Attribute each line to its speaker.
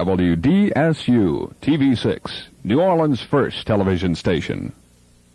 Speaker 1: WDSU TV6, New Orleans' first television station.